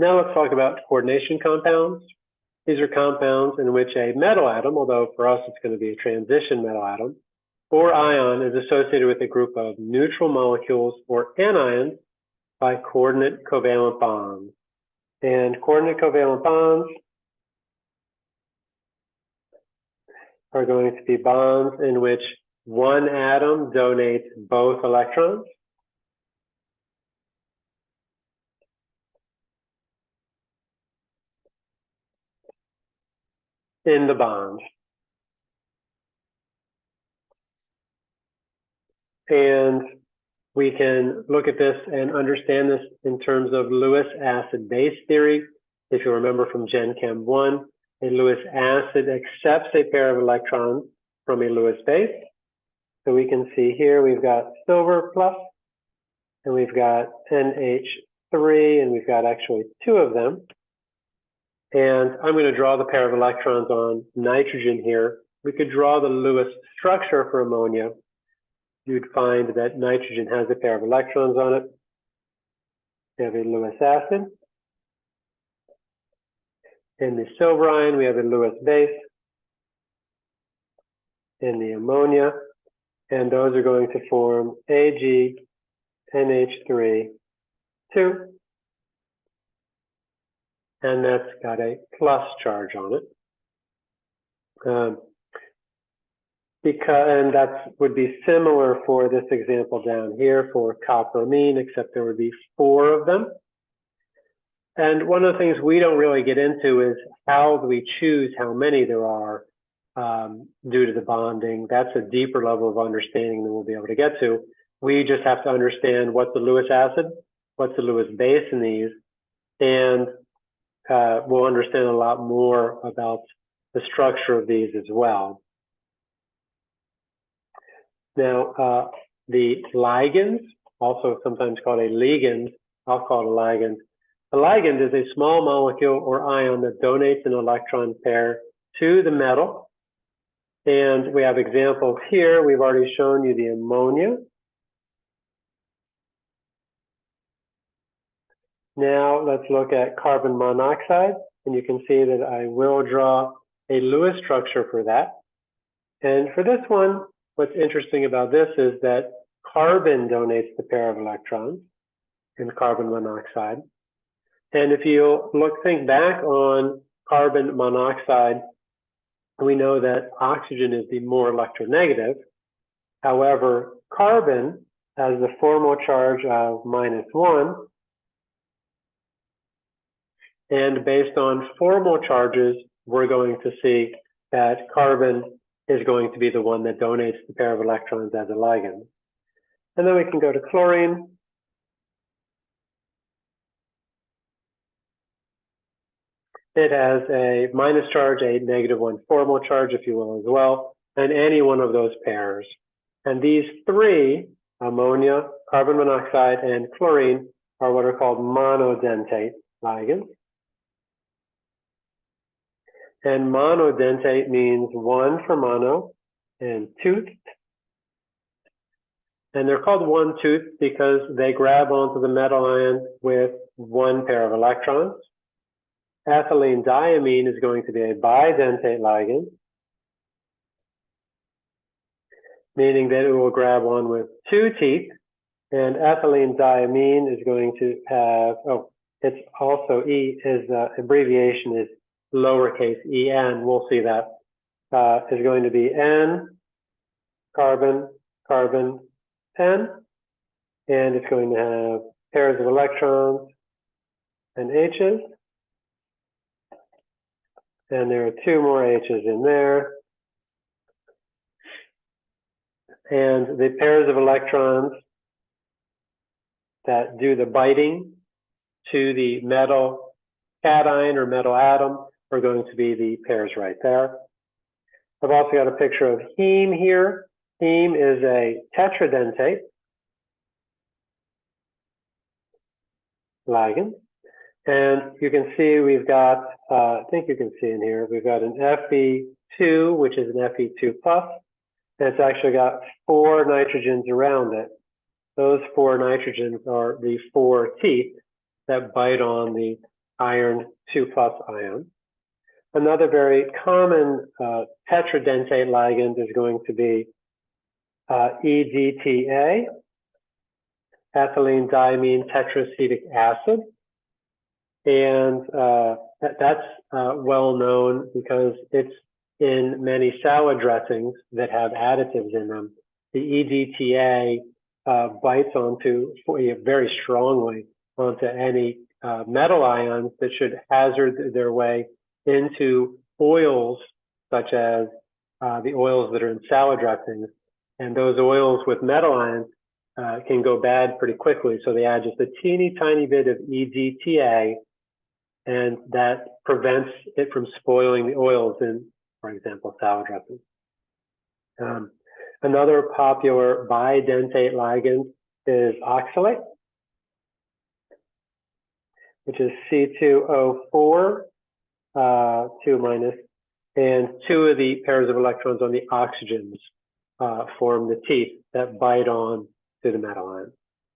Now let's talk about coordination compounds. These are compounds in which a metal atom, although for us it's going to be a transition metal atom, or ion is associated with a group of neutral molecules or anions by coordinate covalent bonds. And coordinate covalent bonds are going to be bonds in which one atom donates both electrons. In the bond. And we can look at this and understand this in terms of Lewis acid base theory. If you remember from Gen Chem 1, a Lewis acid accepts a pair of electrons from a Lewis base. So we can see here we've got silver plus, and we've got NH3, and we've got actually two of them. And I'm going to draw the pair of electrons on nitrogen here. We could draw the Lewis structure for ammonia. You'd find that nitrogen has a pair of electrons on it. We have a Lewis acid. In the silver ion, we have a Lewis base. In the ammonia, and those are going to form Ag NH3 2 and that's got a plus charge on it. Um, because, and that would be similar for this example down here for copperamine, except there would be four of them. And one of the things we don't really get into is how do we choose how many there are um, due to the bonding. That's a deeper level of understanding than we'll be able to get to. We just have to understand what's the Lewis acid, what's the Lewis base in these, and uh, we'll understand a lot more about the structure of these as well. Now, uh, the ligands, also sometimes called a ligand, I'll call it a ligand. A ligand is a small molecule or ion that donates an electron pair to the metal. And we have examples here. We've already shown you the ammonia. Now let's look at carbon monoxide, and you can see that I will draw a Lewis structure for that. And for this one, what's interesting about this is that carbon donates the pair of electrons in carbon monoxide. And if you look, think back on carbon monoxide, we know that oxygen is the more electronegative. However, carbon has the formal charge of minus one, and based on formal charges, we're going to see that carbon is going to be the one that donates the pair of electrons as a ligand. And then we can go to chlorine. It has a minus charge, a negative one formal charge, if you will, as well, and any one of those pairs. And these three, ammonia, carbon monoxide, and chlorine, are what are called monodentate ligands. And monodentate means one for mono and toothed. And they're called one tooth because they grab onto the metal ion with one pair of electrons. Ethylene diamine is going to be a bidentate ligand, meaning that it will grab on with two teeth. And ethylene diamine is going to have, oh, it's also E, is uh, abbreviation is lowercase en, we'll see that, uh, is going to be N, carbon, carbon, N, and it's going to have pairs of electrons and H's. And there are two more H's in there. And the pairs of electrons that do the biting to the metal cation or metal atom are going to be the pairs right there. I've also got a picture of heme here. Heme is a tetradentate ligand. And you can see we've got, uh, I think you can see in here, we've got an Fe2, which is an Fe2 plus, and it's actually got four nitrogens around it. Those four nitrogens are the four teeth that bite on the iron 2 plus ion. Another very common uh, tetradentate ligand is going to be uh, EDTA, ethylene diamine tetraacetic acid. And uh, that, that's uh, well known because it's in many salad dressings that have additives in them. The EDTA uh, bites onto very strongly onto any uh, metal ions that should hazard their way into oils, such as uh, the oils that are in salad dressings. And those oils with metal ions uh, can go bad pretty quickly. So they add just a teeny tiny bit of EDTA, and that prevents it from spoiling the oils in, for example, salad dressings. Um, another popular bidentate ligand is oxalate, which is C2O4 uh, 2 minus, and two of the pairs of electrons on the oxygens uh, form the teeth that bite on to the metal ion.